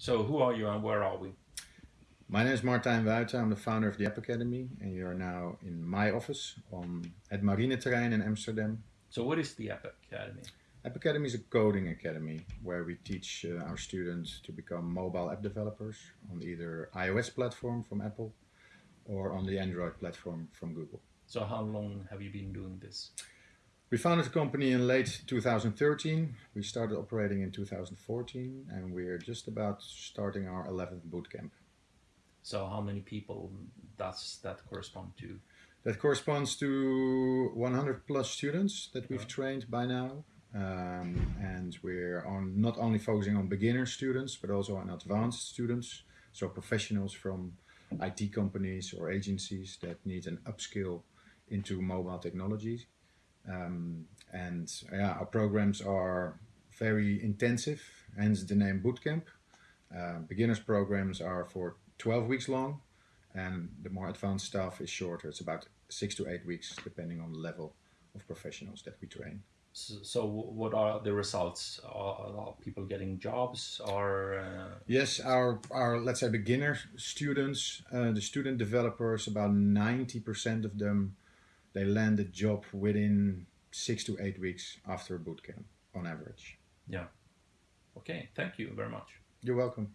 So who are you and where are we? My name is Martijn Wuiten. I'm the founder of the App Academy, and you're now in my office on at Marineterrein in Amsterdam. So what is the App Academy? App Academy is a coding academy where we teach uh, our students to become mobile app developers on either iOS platform from Apple or on the Android platform from Google. So how long have you been doing this? We founded the company in late 2013. We started operating in 2014 and we're just about starting our 11th bootcamp. So how many people does that correspond to? That corresponds to 100 plus students that we've trained by now. Um, and we're on not only focusing on beginner students, but also on advanced students. So professionals from IT companies or agencies that need an upskill into mobile technologies. Um, and yeah, our programs are very intensive, hence the name Bootcamp. Uh, beginners programs are for 12 weeks long and the more advanced stuff is shorter. It's about six to eight weeks depending on the level of professionals that we train. So, so what are the results? Are, are people getting jobs or? Uh... Yes, our, our, let's say beginner students, uh, the student developers, about 90% of them, they land a job within six to eight weeks after a bootcamp on average. Yeah. Okay, thank you very much. You're welcome.